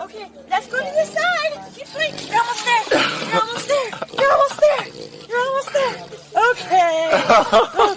Okay, let's go to the side. Keep swinging. You're almost there. You're almost there. You're almost there. You're almost there. Okay.